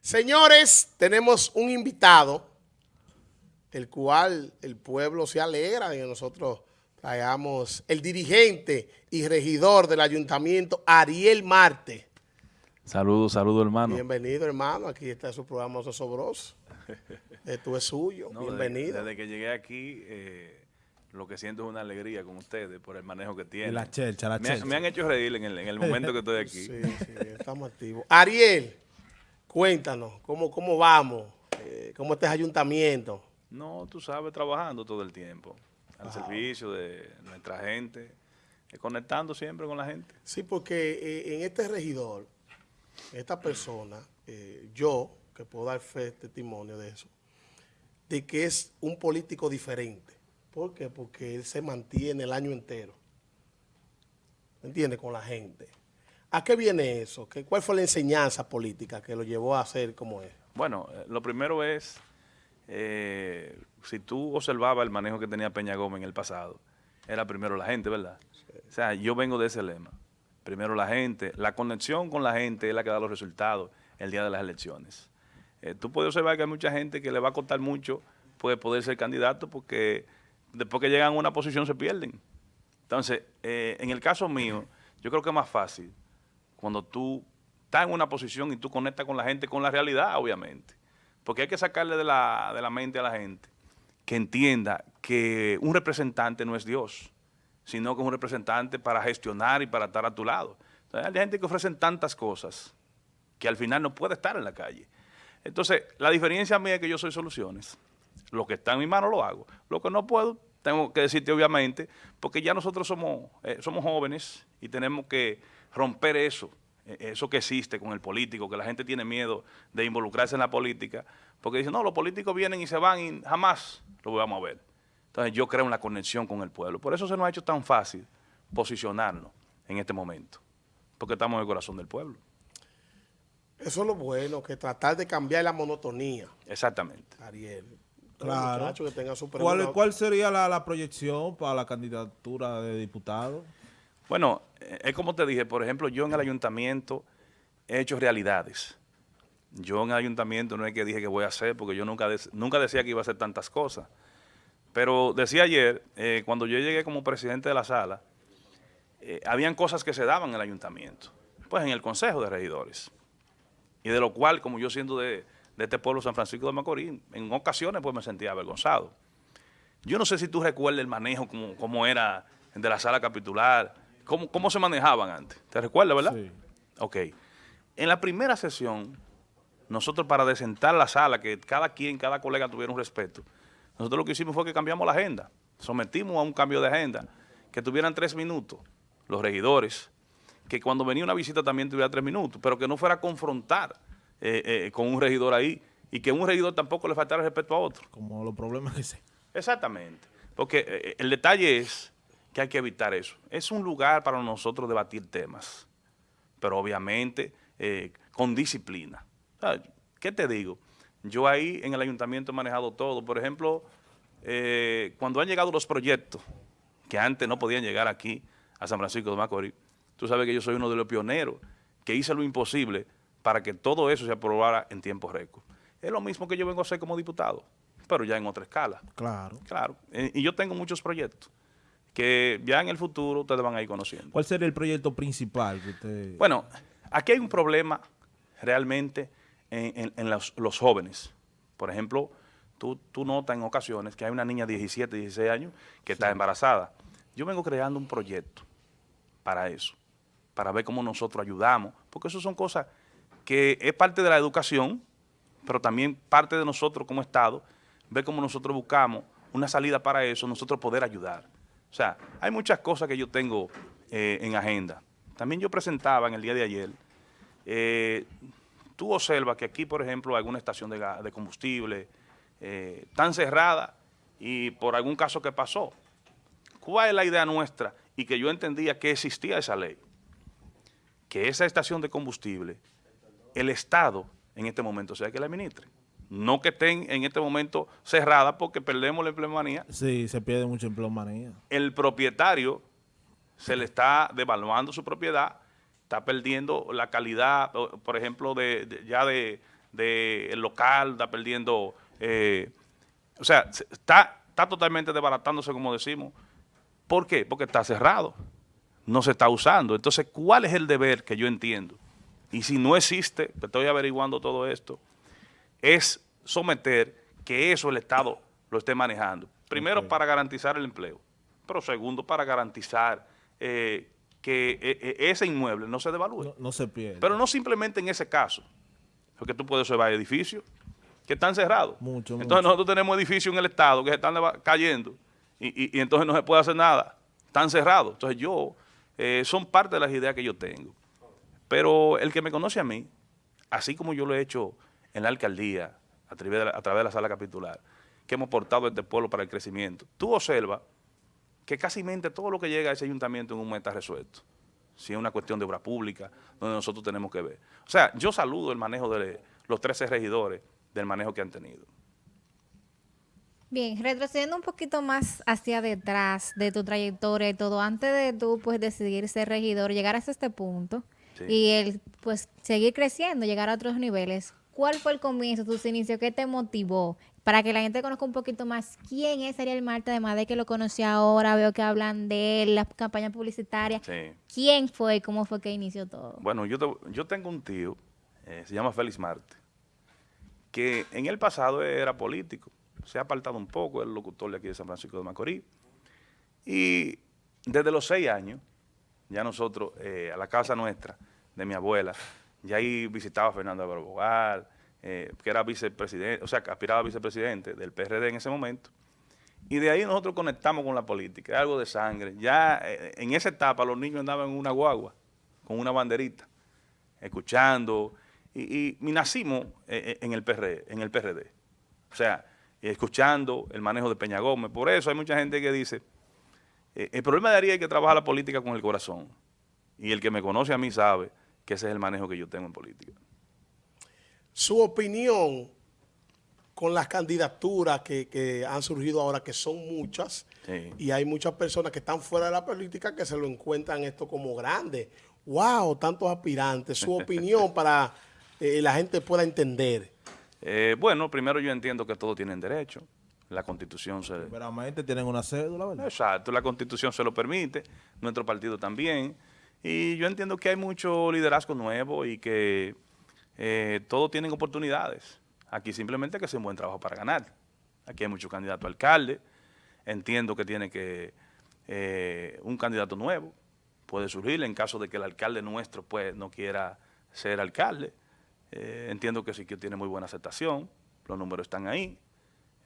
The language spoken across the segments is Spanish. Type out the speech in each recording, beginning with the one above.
Señores, tenemos un invitado, el cual el pueblo se alegra de que nosotros traigamos el dirigente y regidor del ayuntamiento, Ariel Marte. Saludos, saludos hermano. Bienvenido hermano, aquí está su programa Sosobroso. Esto es suyo, No, bienvenido. Desde, desde que llegué aquí, eh, lo que siento es una alegría con ustedes por el manejo que tienen. La chelcha, la me, chelcha. me han hecho reír en el, en el momento que estoy aquí. Sí, sí, estamos activos. Ariel, cuéntanos, ¿cómo, cómo vamos? Eh, ¿Cómo está el ayuntamiento? No, tú sabes, trabajando todo el tiempo, al servicio de nuestra gente, eh, conectando siempre con la gente. Sí, porque eh, en este regidor, esta persona, yo, que puedo dar fe, testimonio de eso, de que es un político diferente. ¿Por qué? Porque él se mantiene el año entero. ¿Me entiendes? Con la gente. ¿A qué viene eso? ¿Qué, ¿Cuál fue la enseñanza política que lo llevó a ser como es? Bueno, eh, lo primero es, eh, si tú observabas el manejo que tenía Peña Gómez en el pasado, era primero la gente, ¿verdad? O sea, yo vengo de ese lema. Primero la gente, la conexión con la gente es la que da los resultados el día de las elecciones. Eh, tú puedes observar que hay mucha gente que le va a costar mucho pues, poder ser candidato porque después que llegan a una posición se pierden. Entonces, eh, en el caso mío, yo creo que es más fácil cuando tú estás en una posición y tú conectas con la gente, con la realidad, obviamente. Porque hay que sacarle de la, de la mente a la gente que entienda que un representante no es Dios, sino que es un representante para gestionar y para estar a tu lado. Entonces, hay gente que ofrecen tantas cosas que al final no puede estar en la calle. Entonces, la diferencia mía es que yo soy soluciones. Lo que está en mi mano lo hago. Lo que no puedo, tengo que decirte obviamente, porque ya nosotros somos, eh, somos jóvenes y tenemos que romper eso, eh, eso que existe con el político, que la gente tiene miedo de involucrarse en la política, porque dicen, no, los políticos vienen y se van y jamás lo vamos a ver. Entonces yo creo en la conexión con el pueblo. Por eso se nos ha hecho tan fácil posicionarnos en este momento, porque estamos en el corazón del pueblo. Eso es lo bueno, que tratar de cambiar la monotonía, Exactamente. Ariel. Claro. Que tenga su ¿Cuál, cuál sería la, la proyección para la candidatura de diputado? Bueno, es como te dije, por ejemplo, yo en el ayuntamiento he hecho realidades. Yo en el ayuntamiento no es que dije que voy a hacer, porque yo nunca, nunca decía que iba a hacer tantas cosas. Pero decía ayer, eh, cuando yo llegué como presidente de la sala, eh, habían cosas que se daban en el ayuntamiento, pues en el consejo de regidores. Y de lo cual, como yo siendo de, este pueblo San Francisco de Macorís, en ocasiones pues me sentía avergonzado. Yo no sé si tú recuerdas el manejo, como, cómo era de la sala capitular, cómo, cómo se manejaban antes. ¿Te recuerdas, verdad? Sí. Ok. En la primera sesión, nosotros para desentar la sala, que cada quien, cada colega tuviera un respeto, nosotros lo que hicimos fue que cambiamos la agenda. Sometimos a un cambio de agenda, que tuvieran tres minutos los regidores, que cuando venía una visita también tuviera tres minutos, pero que no fuera a confrontar eh, eh, con un regidor ahí y que un regidor tampoco le faltara respeto a otro. Como los problemas que se... Exactamente. Porque eh, el detalle es que hay que evitar eso. Es un lugar para nosotros debatir temas, pero obviamente eh, con disciplina. ¿Qué te digo? Yo ahí en el ayuntamiento he manejado todo. Por ejemplo, eh, cuando han llegado los proyectos, que antes no podían llegar aquí a San Francisco de Macorís, tú sabes que yo soy uno de los pioneros que hice lo imposible para que todo eso se aprobara en tiempo récord. Es lo mismo que yo vengo a hacer como diputado, pero ya en otra escala. Claro. Claro, eh, y yo tengo muchos proyectos que ya en el futuro ustedes van a ir conociendo. ¿Cuál sería el proyecto principal que usted... Bueno, aquí hay un problema realmente en, en- en los, los jóvenes. Por ejemplo, tú, tú notas en ocasiones que hay una niña de 17, 16 años que está embarazada. Yo vengo creando un proyecto para eso, para ver cómo nosotros ayudamos, porque eso son cosas que es parte de la educación, pero también parte de nosotros como Estado, ver cómo nosotros buscamos una salida para eso, nosotros poder ayudar. O sea, hay muchas cosas que yo tengo eh, en agenda. También yo presentaba en el día de ayer, eh, tú observas que aquí, por ejemplo, alguna estación de, combustible eh, tan cerrada y por algún caso que pasó. ¿Cuál es la idea nuestra? Y que yo entendía que existía esa ley. Que esa estación de combustible, el Estado en este momento sea que la administre. No que estén en este momento cerradas porque perdemos la empleomanía. Sí, se pierde mucho empleomanía. El propietario se le está devaluando su propiedad, está perdiendo la calidad, por ejemplo, de, de- ya de, del local, está perdiendo, eh, o sea, se- está, está totalmente desbaratándose, como decimos. ¿Por qué? Porque está cerrado, no se está usando. Entonces, ¿cuál es el deber que yo entiendo? Y si no existe, estoy averiguando todo esto, es someter que eso el Estado lo esté manejando. Primero, para garantizar el empleo, pero segundo, para garantizar eh, que eh, eh, ese inmueble no se devalúe. No, no se pierde. Pero no simplemente en ese caso, porque tú puedes observar edificios que están cerrados. Mucho, Entonces mucho. nosotros tenemos edificios en el Estado que se están cayendo y, y- y entonces no se puede hacer nada. Están cerrados. Entonces yo, eh, son parte de las ideas que yo tengo. Pero el que me conoce a mí, así como yo lo he hecho en la alcaldía, a través de la, a través de la sala capitular, que hemos portado este pueblo para el crecimiento, tú observas que casi todo lo que llega a ese ayuntamiento en un momento está resuelto. Si es una cuestión de obra pública, donde nosotros tenemos que ver. O sea, yo saludo el manejo de los 13 regidores, del manejo que han tenido. Bien, retrocediendo un poquito más hacia detrás de tu trayectoria y todo, antes de tú pues decidir ser regidor, llegar hasta este punto Sí. y el pues seguir creciendo, llegar a otros niveles, ¿cuál fue el comienzo, tus inicios, qué te motivó? Para que la gente conozca un poquito más quién es Ariel Marte, además de que lo conocí ahora, veo que hablan de él, las campañas publicitarias. Sí. ¿Quién fue y cómo fue que inició todo? Bueno, yo, te- yo tengo un tío, eh, se llama Félix Marte, que en el pasado era político, se ha apartado un poco, es el locutor de aquí de San Francisco de Macorís, y desde los seis años, ya nosotros, eh, a la casa nuestra, de mi abuela, ya ahí visitaba a Fernando Álvaro eh, que era vicepresidente, o sea, aspiraba a vicepresidente del PRD en ese momento, y de ahí nosotros conectamos con la política, algo de sangre. Ya eh, en esa etapa los niños andaban en una guagua, con una banderita, escuchando, y, y- y nacimos eh, en el PRD, en el PRD. O sea, escuchando el manejo de Peña Gómez. Por eso hay mucha gente que dice, el problema de Ariel es que trabaja la política con el corazón. Y el que me conoce a mí sabe que ese es el manejo que yo tengo en política. Su opinión con las candidaturas que, que han surgido ahora, que son muchas, Sí. y hay muchas personas que están fuera de la política que se lo encuentran esto como grande. ¡Wow! Tantos aspirantes. Su opinión para eh, la gente pueda entender. Eh, bueno, primero yo entiendo que todos tienen derecho. La constitución se... Veramente tienen una cédula, ¿verdad? Exacto, la constitución se lo permite, nuestro partido también. Y yo entiendo que hay mucho liderazgo nuevo y que eh, todos tienen oportunidades. Aquí simplemente que hacer un buen trabajo para ganar. Aquí hay muchos candidatos a alcalde. Entiendo que tiene que eh, un candidato nuevo puede surgir en caso de que el alcalde nuestro pues no quiera ser alcalde. Eh, entiendo que sí que tiene muy buena aceptación, los números están ahí,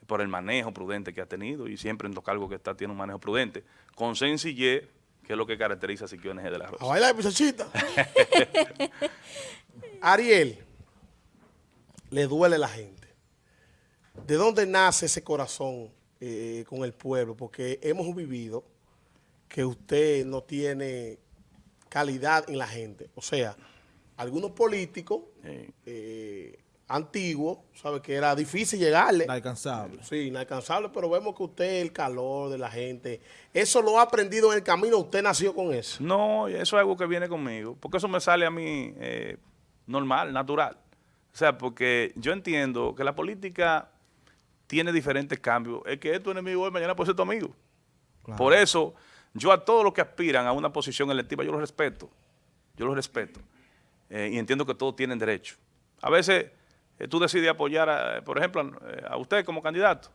por el manejo prudente que ha tenido y siempre en los cargos que está tiene un manejo prudente, con sencillez, que es lo que caracteriza a Siquio NG de la A Rosa. bailar, muchachita. Ariel, le duele la gente. ¿De dónde nace ese corazón eh, con el pueblo? Porque hemos vivido que usted no tiene calidad en la gente. O sea, algunos políticos Sí. eh, antiguos, ¿sabe? Que era difícil llegarle. Inalcanzable. Sí, inalcanzable, pero vemos que usted, el calor de la gente, eso lo ha aprendido en el camino, usted nació con eso. No, eso es algo que viene conmigo, porque eso me sale a mí eh, normal, natural. O sea, porque yo entiendo que la política tiene diferentes cambios. El que es tu enemigo hoy, mañana puede ser tu amigo. Claro. Por eso, yo a todos los que aspiran a una posición electiva, yo los respeto. Yo los respeto. Eh, y entiendo que todos tienen derecho. A veces tú decides apoyar, a, por ejemplo, a, a usted como candidato.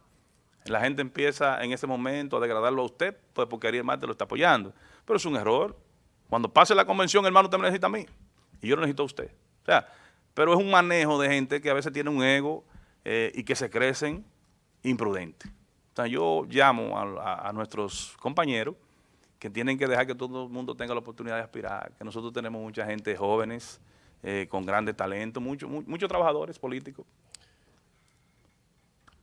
La gente empieza en ese momento a degradarlo a usted, pues porque Ariel Marte lo está apoyando. Pero es un error. Cuando pase la convención, hermano, usted me necesita a mí. Y yo lo necesito a usted. O sea, pero es un manejo de gente que a veces tiene un ego eh, y que se crecen imprudentes. O sea, yo llamo a, a- a nuestros compañeros que tienen que dejar que todo el mundo tenga la oportunidad de aspirar, que nosotros tenemos mucha gente jóvenes, eh, con grandes talentos, muchos mu- muchos trabajadores políticos.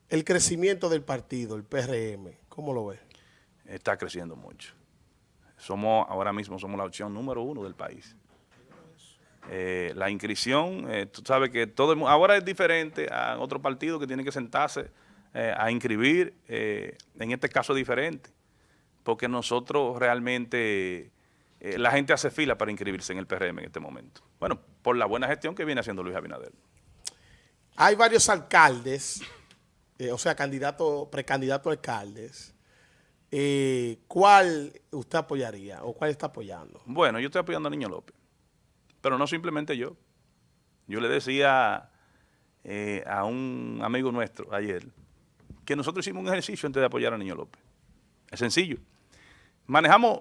El crecimiento del partido, el PRM, ¿cómo lo ve? está creciendo mucho. Somos, ahora mismo somos la opción número uno del país. Eh, la inscripción, eh, tú sabes que todo el ahora es diferente a otros partidos que tienen que sentarse eh, a inscribir, en este caso es diferente, porque nosotros realmente, eh, la gente hace fila para inscribirse en el PRM en este momento. Bueno, por la buena gestión que viene haciendo Luis Abinader. hay varios alcaldes, eh, o sea, candidatos, precandidatos a alcaldes. Eh, ¿Cuál usted apoyaría o cuál está apoyando? Bueno, yo estoy apoyando a Niño López, pero no simplemente yo. Yo le decía a un amigo nuestro ayer que nosotros hicimos un ejercicio antes de apoyar a Niño López. Es sencillo. Manejamos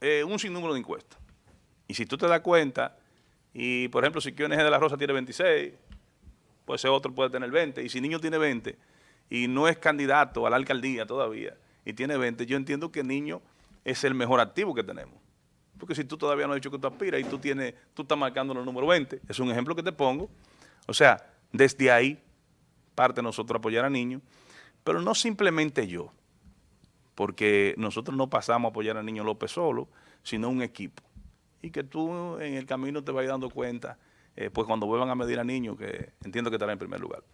eh, un sinnúmero de encuestas. Y si tú te das cuenta, y por ejemplo, si Kiones de la Rosa tiene 26, pues ese otro puede tener 20. Y si Niño tiene 20 y no es candidato a la alcaldía todavía y tiene 20, yo entiendo que Niño es el mejor activo que tenemos. Porque si tú todavía no has dicho que tú aspiras y tú tienes, tú estás marcando el número 20, es un ejemplo que te pongo. O sea, desde ahí parte nosotros apoyar a Niño, pero no simplemente yo, porque nosotros no pasamos a apoyar a Niño López solo, sino un equipo. Y que tú en el camino te vayas dando cuenta, eh, pues cuando vuelvan a medir a Niño, que entiendo que estará en primer lugar.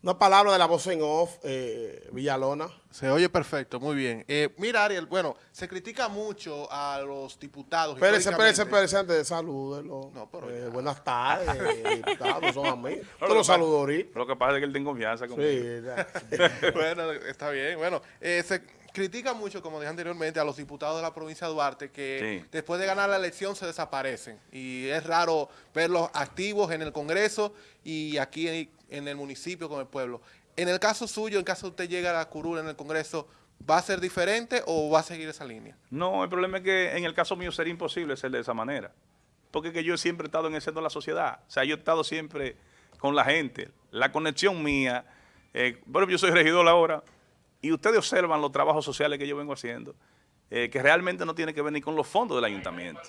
Una palabra de la voz en off, eh, Villalona. Se oye perfecto, muy bien. Eh, mira, Ariel, bueno, se critica mucho a los diputados. Espérese, espérese, espérese, antes de salúdelo. No, pero Eh, buenas tardes, diputados, son amigos. lo Yo lo que saludo ahorita. Lo que pasa es que él tiene confianza conmigo. Sí, ya. bueno, está bien. Bueno, eh, se critica mucho, como dije anteriormente, a los diputados de la provincia de Duarte que Sí. después de ganar la elección se desaparecen. Y es raro verlos activos en el Congreso y aquí en, en el municipio con el pueblo. En el caso suyo, en caso usted llegue a la curul en el Congreso, ¿va a ser diferente o va a seguir esa línea? No, el problema es que en el caso mío sería imposible ser de esa manera. Porque es que yo siempre he estado en el centro de la sociedad. O sea, yo he estado siempre con la gente. La conexión mía, eh, bueno, yo soy regidor ahora, y ustedes observan los trabajos sociales que yo vengo haciendo, eh, que realmente no tiene que ver ni con los fondos del ayuntamiento,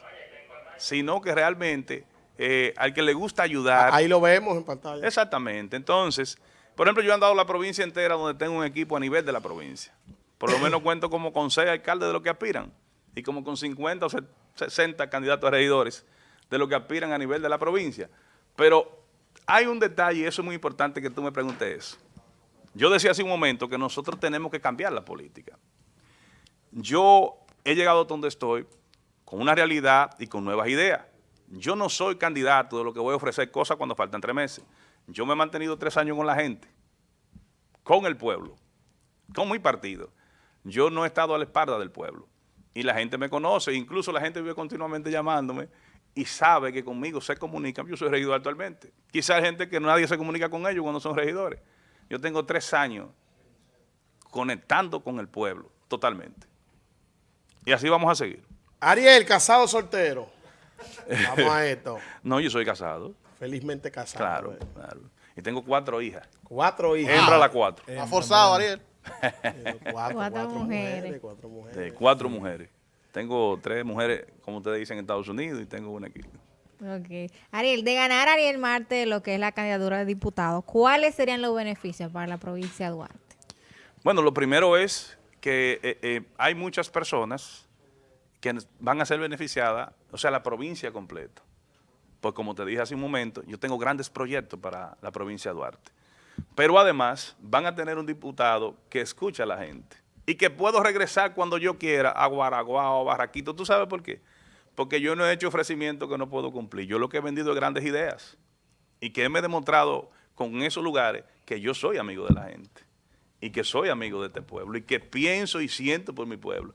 sino que realmente eh, al que le gusta ayudar... Ahí lo vemos en pantalla. Exactamente. Entonces, por ejemplo, yo he andado la provincia entera donde tengo un equipo a nivel de la provincia. Por lo menos cuento como con seis alcaldes de los que aspiran y como con 50 o se- 60 candidatos a regidores de los que aspiran a nivel de la provincia. Pero hay un detalle, y eso es muy importante que tú me preguntes eso. Yo decía hace un momento que nosotros tenemos que cambiar la política. Yo he llegado a donde estoy con una realidad y con nuevas ideas. Yo no soy candidato de lo que voy a ofrecer cosas cuando faltan tres meses. Yo me he mantenido tres años con la gente, con el pueblo, con mi partido. Yo no he estado a la espalda del pueblo. Y la gente me conoce, incluso la gente vive continuamente llamándome y sabe que conmigo se comunican. Yo soy regidor actualmente. Quizás hay gente que nadie se comunica con ellos cuando son regidores. Yo tengo tres años conectando con el pueblo, totalmente. Y así vamos a seguir. Ariel, casado o soltero. Vamos a esto. No, yo soy casado, Felizmente casado. claro, eh. claro. Y tengo cuatro hijas. Cuatro hijas. Hembra la cuatro. ¿Ha forzado, Ariel? Cuatro, Cuatro mujeres. Cuatro mujeres. De cuatro mujeres. Tengo tres mujeres, como ustedes dicen, en Estados Unidos y tengo una aquí. Ok. Ariel, de ganar Ariel Marte lo que es la candidatura de diputado, ¿cuáles serían los beneficios para la provincia de Duarte? Bueno, lo primero es que eh, eh, hay muchas personas que van a ser beneficiadas, o sea, la provincia completa. Pues como te dije hace un momento, yo tengo grandes proyectos para la provincia de Duarte. Pero además van a tener un diputado que escucha a la gente y que puedo regresar cuando yo quiera a Guaraguá o a Barraquito. ¿Tú sabes por qué? Porque yo no he hecho ofrecimientos que no puedo cumplir. Yo lo que he vendido es grandes ideas y que me he demostrado con esos lugares que yo soy amigo de la gente y que soy amigo de este pueblo y que pienso y siento por mi pueblo.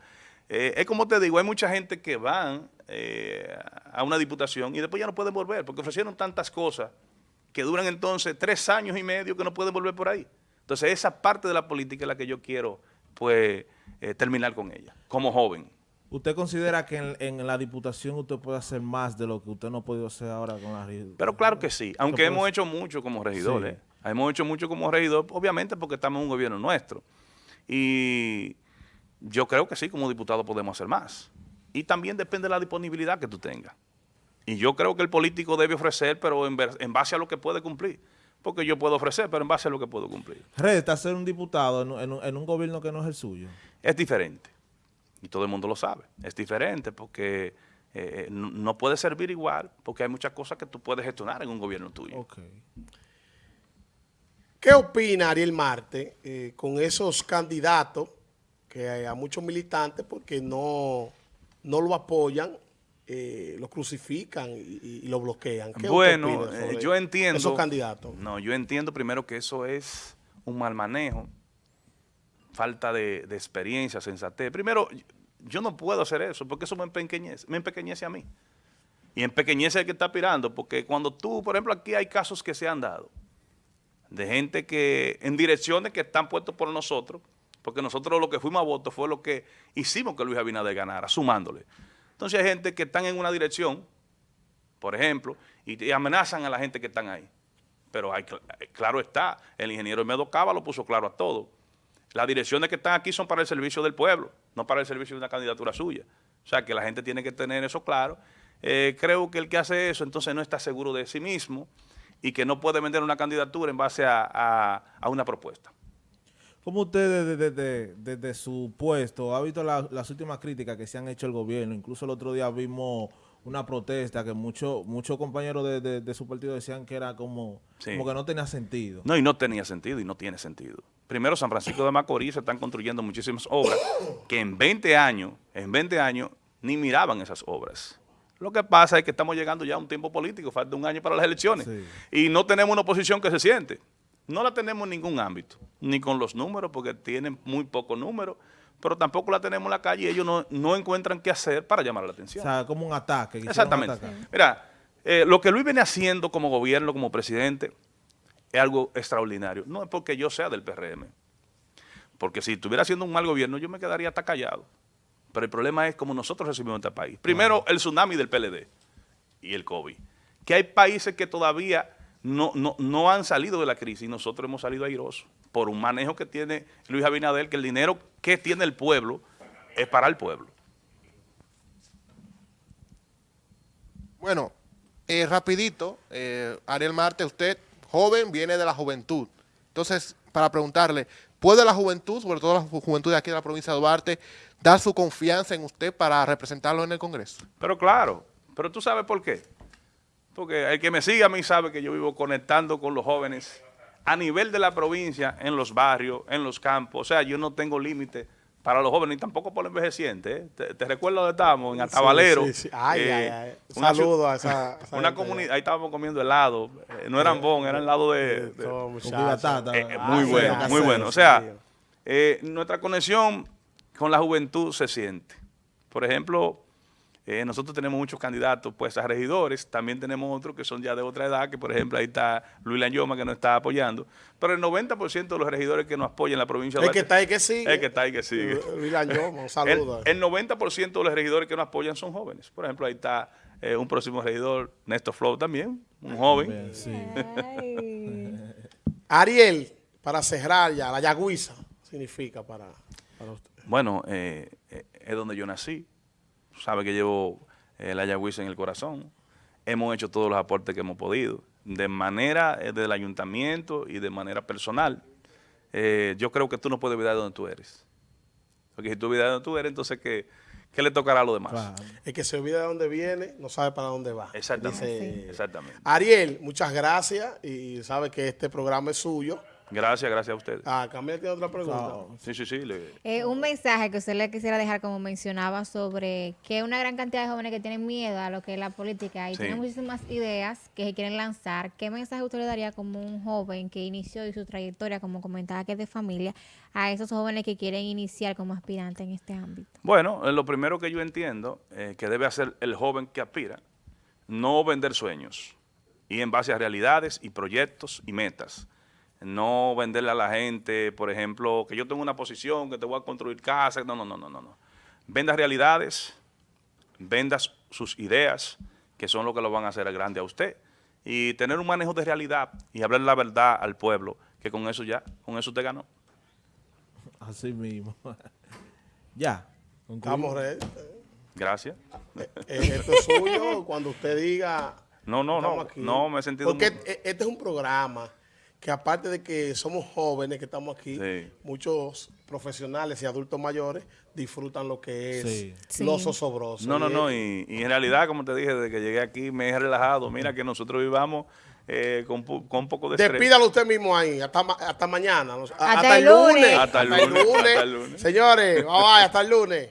Eh, es como te digo, hay mucha gente que van eh, a una diputación y después ya no pueden volver porque ofrecieron tantas cosas que duran entonces tres años y medio que no pueden volver por ahí. Entonces esa parte de la política es la que yo quiero pues eh, terminar con ella, como joven. ¿Usted considera que en, en la diputación usted puede hacer más de lo que usted no ha podido hacer ahora con la regidora? Pero claro que sí, aunque hemos hecho mucho como regidores. Sí. Hemos hecho mucho como regidor, obviamente porque estamos en un gobierno nuestro. Y yo creo que sí, como diputado podemos hacer más. Y también depende de la disponibilidad que tú tengas. Y yo creo que el político debe ofrecer, pero en, base a lo que puede cumplir. Porque yo puedo ofrecer, pero en base a lo que puedo cumplir. Resta ser un diputado en, en un gobierno que no es el suyo. Es diferente. Y todo el mundo lo sabe. Es diferente porque eh, no, no puede servir igual, porque hay muchas cosas que tú puedes gestionar en un gobierno tuyo. ¿Qué opina Ariel Marte eh, con esos candidatos que hay a muchos militantes porque no, no lo apoyan eh, lo crucifican y, y lo bloquean. ¿Qué usted Bueno, eh, yo entiendo. Esos candidatos. No, yo entiendo primero que eso es un mal manejo, falta de, experiencia, sensatez. Primero, yo no puedo hacer eso porque eso me empequeñece, me empequeñece a mí. Y empequeñece al que está aspirando, porque cuando tú, por ejemplo, aquí hay casos que se han dado de gente que en direcciones que están puestos por nosotros, porque nosotros lo que fuimos a voto fue lo que hicimos que Luis Abinader ganara, sumándole. Entonces hay gente que están en una dirección, por ejemplo, y, amenazan a la gente que están ahí. Pero hay, cl- claro está, el ingeniero Medo Cava lo puso claro a todo. Las direcciones que están aquí son para el servicio del pueblo, no para el servicio de una candidatura suya. O sea, que la gente tiene que tener eso claro. Eh, creo que el que hace eso entonces no está seguro de sí mismo y que no puede vender una candidatura en base a, a- una propuesta. ¿Cómo usted desde, desde- desde su puesto ha visto la- las últimas críticas que se han hecho al gobierno? Incluso el otro día vimos una protesta que muchos muchos compañeros de, de- de su partido decían que era como, Sí. como que no tenía sentido. No, y no tenía sentido y no tiene sentido. Primero, San Francisco de Macorís se están construyendo muchísimas obras que en 20 años, en 20 años, ni miraban esas obras. Lo que pasa es que estamos llegando ya a un tiempo político, falta un año para las elecciones, Sí. y no tenemos una oposición que se siente. No la tenemos en ningún ámbito, ni con los números, porque tienen muy pocos números, pero tampoco la tenemos en la calle y ellos no, no encuentran qué hacer para llamar la O atención. sea, como un ataque. Exactamente. Mira, eh, lo que Luis viene haciendo como gobierno, como presidente, es algo extraordinario. No es porque yo sea del PRM. Porque si estuviera haciendo un mal gobierno, yo me quedaría hasta callado. Pero el problema es cómo nosotros recibimos este país. Primero, el tsunami del PLD y el COVID. Que hay países que todavía no, no, no han salido de la crisis y nosotros hemos salido airosos por un manejo que tiene Luis Abinader, que el dinero que tiene el pueblo es para el pueblo. Bueno, eh, rapidito, eh, Ariel Marte, usted, joven, viene de la juventud. Entonces, para preguntarle, ¿puede la juventud, sobre todo la ju- juventud de aquí de la provincia de Duarte, dar su confianza en usted para representarlo en el Congreso? Pero claro, pero tú sabes por qué. Porque el que me sigue a mí sabe que yo vivo conectando con los jóvenes a nivel de la provincia, en los barrios, en los campos. O sea, yo no tengo límite para los jóvenes, ni tampoco por los envejecientes. ¿eh? Te, te recuerdo dónde estábamos, en Atabalero. Sí, sí, sí. Ay, eh, ay, ay. una Saludo a esa, esa Una comunidad, ahí estábamos comiendo helado. eh, no eran bon, eran helado de... de- eh, Ah, muy bueno, muy bueno. O sea, nuestra conexión con la juventud se siente. Por ejemplo, eh, nosotros tenemos muchos candidatos pues a regidores, también tenemos otros que son ya de otra edad, que por ejemplo ahí está Luis Lanyoma que nos está apoyando, pero el 90% de los regidores que nos apoyan en la provincia de El que está ahí que sigue. el que está ahí que sigue. Luis Lanyoma, un El, saludo. el 90% de los regidores que nos apoyan son jóvenes. Por ejemplo, ahí está eh, un próximo regidor, Néstor Flow también, un joven. Bien, sí. Ay. Ariel, para cerrar ya, la yagüiza significa para, para usted. Bueno, eh, eh, es donde yo nací. Sabe que llevo eh, la Yagüiza en el corazón. Hemos hecho todos los aportes que hemos podido, de manera eh, del ayuntamiento y de manera personal. Eh, yo creo que tú no puedes olvidar de donde tú eres. Porque si tú olvidas de donde tú eres, entonces ¿qué, qué le tocará a los demás? Claro. El que se olvida de dónde viene, no sabe para dónde va. Exactamente. Dice- Exactamente. Ariel, muchas gracias y sabe que este programa es suyo. Gracias, gracias a ustedes. Ah, tiene otra pregunta. Sí, sí, sí. le- Eh, un mensaje que usted le quisiera dejar, como mencionaba, sobre que una gran cantidad de jóvenes que tienen miedo a lo que es la política y Sí. tienen muchísimas ideas que se quieren lanzar. ¿Qué mensaje usted le daría como un joven que inició y su trayectoria, como comentaba que es de familia, a esos jóvenes que quieren iniciar como aspirantes en este ámbito? Bueno, eh, lo primero que yo entiendo eh, que debe hacer el joven que aspira, no vender sueños y en base a realidades y proyectos y metas. No venderle a la gente, por ejemplo, que yo tengo una posición, que te voy a construir casa. No, no, no, no, no. no. Venda realidades, venda sus ideas, que son lo que lo van a hacer grande a usted. Y tener un manejo de realidad y hablar la verdad al pueblo, que con eso ya, con eso te ganó. Así mismo. ya. concluimos. Estamos ready. Gracias. Eh, esto es suyo. Cuando usted diga. No, no, no, estamos aquí. no, me he sentido Porque muy- e- este es un programa que, aparte de que somos jóvenes que estamos aquí, Sí. muchos profesionales y adultos mayores disfrutan lo que es Sí. Sí. los osobrosos. No, no, no, y, y en realidad, como te dije, desde que llegué aquí me he relajado. Mira que nosotros vivamos eh, con, con un poco de estrés. Despídalo usted mismo ahí, hasta, hasta mañana. no sé, a- Hasta el lunes. Hasta el lunes, hasta el lunes. Señores, bye bye, hasta el lunes.